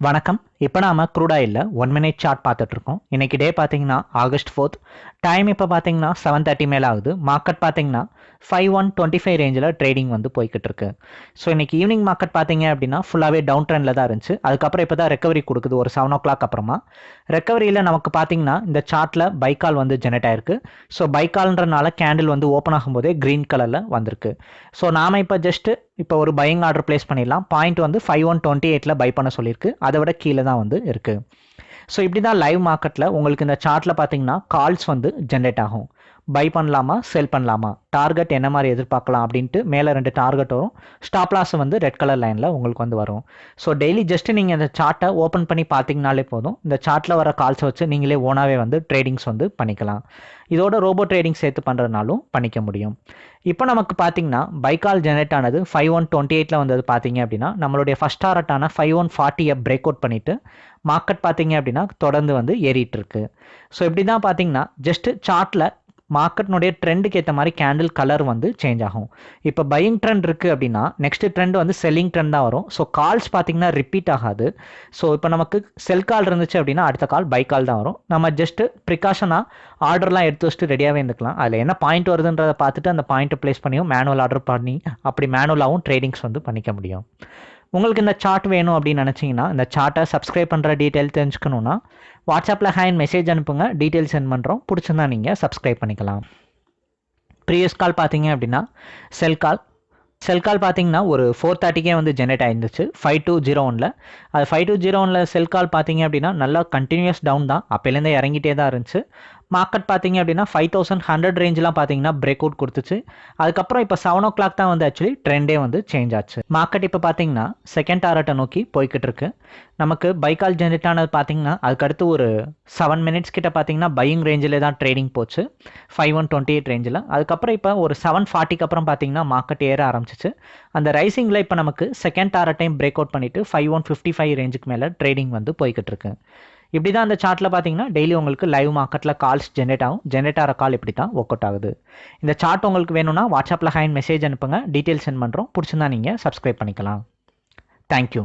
வணக்கம். இப்போ நாம க்ரூட் ஆயிலில் ஒன் மினிட் சார்ட் பார்த்துட்டு இருக்கோம் இன்னைக்கு டே பார்த்தீங்கன்னா ஆகஸ்ட் ஃபோர்த் டைம் இப்போ பார்த்தீங்கன்னா செவன் தேர்ட்டி மேலே ஆகுது. மார்க்கெட் பார்த்தீங்கன்னா ஃபைவ் ஒன் டுவெண்ட்டி ஃபைவ் ரேஞ்சில் ட்ரேடிங் வந்து போய்கிட்டு இருக்கு ஸோ இன்னைக்கு ஈவினிங் மார்க்கெட் பார்த்தீங்க அப்படின்னா ஃபுல்லாகவே டவுன் ட்ரெண்டில் தான் இருந்துச்சு. அதுக்கப்புறம் இப்போ தான் ரெக்கவரி கொடுக்குது. ஒரு செவன் ஓ கிளாக் அப்புறமா ரெக்கவரியில் நமக்கு பார்த்தீங்கன்னா இந்த சார்ட்டில் பைக்கால் வந்து ஜெனரேட் ஆயிருக்கு. ஸோ பைக்கால்ன்றனால கேண்டில் வந்து ஓப்பன் ஆகும்போதே க்ரீன் கலரில் வந்திருக்கு. ஸோ நாம் இப்போ ஜஸ்ட்டு இப்போ ஒரு பையிங் ஆர்டர் ப்ளேஸ் பண்ணிடலாம். பாயிண்ட் வந்து ஃபைவ் ஒன் டுவெண்ட்டி எயிட்டில் பை பண்ண சொல்லியிருக்கு. அதை விட கீழே தான் வந்து இருக்குது ஸோ இப்படி தான் லைவ் மார்க்கெட்டில் உங்களுக்கு இந்த சார்ட்டில் பார்த்தீங்கன்னா கால்ஸ் வந்து ஜென்ரேட் ஆகும். பை பண்ணலாமா செல் பண்ணலாமா? டார்கெட் என்ன மாதிரி எதிர்பார்க்கலாம் அப்படின்ட்டு மேலே ரெண்டு டார்கெட் வரும். ஸ்டாப் லாஸ் வந்து ரெட் கலர் லைனில் உங்களுக்கு வந்து வரும். ஸோ டெய்லி ஜஸ்ட் நீங்கள் இந்த சார்ட்டை ஓப்பன் பண்ணி பார்த்தீங்கனாலே போதும். இந்த சார்ட்டில் வர கால்ஸை வச்சு நீங்களே ஓனாகவே வந்து ட்ரேடிங்ஸ் வந்து பண்ணிக்கலாம். இதோட ரோபோ ட்ரேடிங் சேர்த்து பண்ணுறதுனாலும் பண்ணிக்க முடியும். இப்போ நமக்கு பார்த்தீங்கன்னா பைக்கால் ஜெனரேட் ஆனது ஃபைவ் ஒன் டுவெண்ட்டி எயிட்டில் வந்தது பார்த்தீங்க அப்படின்னா நம்மளுடைய ஃபஸ்ட் டாரட்டான ஃபைவ் ஒன் ஃபார்ட்டியை பிரேக் அவுட் பண்ணிவிட்டு மார்க்கெட் பார்த்தீங்க அப்படின்னா தொடர்ந்து வந்து ஏறிட்டு இருக்கு. ஸோ இப்படி தான் பார்த்தீங்கன்னா ஜஸ்ட் சார்ட்டில் மார்க்கெட்னுடைய ட்ரெண்டுக்கு ஏற்ற மாதிரி கேண்டில் கலர் வந்து சேஞ்ச் ஆகும். இப்போ பையிங் ட்ரெண்ட் இருக்குது அப்படின்னா நெக்ஸ்ட் ட்ரெண்ட் வந்து செல்லிங் ட்ரெண்ட் தான் வரும். ஸோ கால்ஸ் பார்த்தீங்கன்னா ரிப்பீட் ஆகாது. ஸோ இப்போ நமக்கு செல் கால் இருந்துச்சு அப்படின்னா அடுத்த கால் பை கால் தான் வரும். நம்ம ஜஸ்ட்டு ப்ரிகாஷனாக ஆர்டர்லாம் எடுத்து வச்சுட்டு ரெடியாகவே இருந்துக்கலாம். அதில் என்ன பாயிண்ட் வருதுன்றதை பார்த்துட்டு அந்த பாயிண்ட்டை ப்ளேஸ் பண்ணியும் மேனுவல் ஆர்டர் பண்ணி அப்படி மேனுவலாகவும் ட்ரேடிங்ஸ் வந்து பண்ணிக்க முடியும். உங்களுக்கு இந்த சார்ட் வேணும் அப்படின்னு நினச்சிங்கன்னா இந்த சார்ட்டை சப்ஸ்கிரைப் பண்ணுற டீட்டெயில் தெரிஞ்சுக்கணுன்னா வாட்ஸ்அப்பில் ஹேண்ட் மெசேஜ் அனுப்புங்க டீட்டெயில் சென்ட் பண்ணுறோம் பிடிச்சிருந்தா நீங்கள் சப்ஸ்கிரைப் பண்ணிக்கலாம். ப்ரீவியஸ் கால் பார்த்தீங்க அப்படின்னா செல் கால் செல் கால் பார்த்தீங்கன்னா ஒரு ஃபோர் தேர்ட்டிக்கே வந்து ஜென்ரேட் ஆயிருந்துச்சு. ஃபைவ் டூ ஜீரோ ஒனில். அது ஃபைவ் டூ ஜீரோ ஒனில் செல் கால் பார்த்தீங்க அப்படின்னா நல்லா கண்டினியூஸ் டவுன் தான். அப்போலேருந்தே இறங்கிட்டே தான் இருந்துச்சு. மார்க்கெட் பார்த்தீங்க அப்படின்னா ஃபைவ் தௌசண்ட் ஹண்ட்ரட் ரேஞ்செலாம் பார்த்தீங்கன்னா பிரேக் அவுட் கொடுத்துச்சு. அதுக்கப்புறம் இப்போ செவன் ஓ கிளாக் தான் வந்து ஆக்சுவலி ட்ரெண்டே வந்து சேஞ்ச் ஆச்சு. மார்க்கெட் இப்போ பார்த்தீங்கன்னா செகண்ட் டாரட்டை நோக்கி போய்கிட்டு இருக்கு. நமக்கு பைக்கால் ஜென்ரேட் ஆனது பார்த்தீங்கன்னா அதுக்கடுத்து ஒரு செவன் மினிட்ஸ் கிட்ட பார்த்தீங்கன்னா பையிங் ரேஞ்சில் தான் ட்ரேடிங் போச்சு. ஃபைவ் ஒன் டுவெண்ட்டி எயிட் ரேஞ்சில் அதுக்கப்புறம் இப்போ ஒரு செவன் ஃபார்ட்டிக்கு அப்புறம் பார்த்தீங்கன்னா மார்க்கெட் ஏற ஆரம்பிச்சிச்சு. அந்த ரைசிங்கில் இப்போ நமக்கு செகண்ட் டாரட்டையும் பிரேக் அவுட் பண்ணிவிட்டு ஃபைவ் ஒன் ஃபிஃப்டி ஃபைவ் ரேஞ்சுக்கு மேலே ட்ரேடிங் வந்து போய்கிட்டு இருக்கு. இப்படி தான் அந்த சார்ட்டில் பார்த்தீங்கன்னா டெய்லி உங்களுக்கு லைவ் மார்க்கெட்டில் கால்ஸ் ஜென்ரேட் ஆகும். ஜென்ரேட் ஆகிற கால் இப்படி தான் ஒர்க் அவுட் ஆகுது. இந்த சார்ட் உங்களுக்கு வேணும்னா வாட்ஸ்அப்பில் ஹேண்ட் மெசேஜ் அனுப்புங்க. டீட்டெயில் சென்ட் பண்ணுறோம் பிடிச்சிருந்தா நீங்கள் சப்ஸ்கிரைப் பண்ணிக்கலாம். தேங்க்யூ